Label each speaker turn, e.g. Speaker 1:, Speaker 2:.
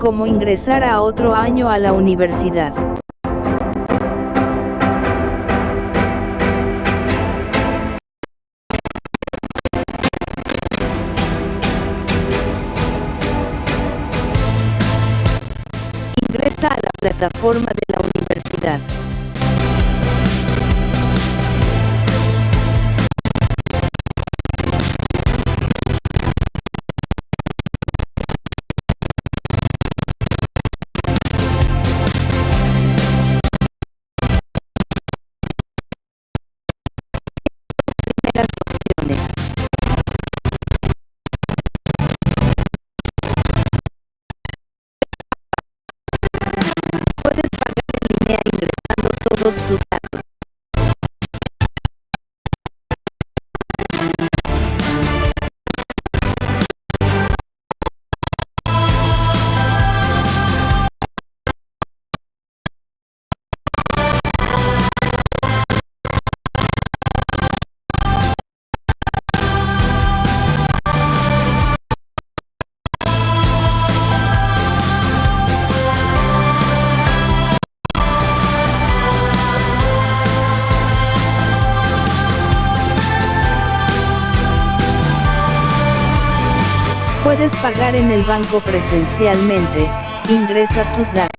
Speaker 1: como ingresar a otro año a la universidad. Ingresa a la plataforma de la universidad. Todos tus Puedes pagar en el banco presencialmente, ingresa tus datos.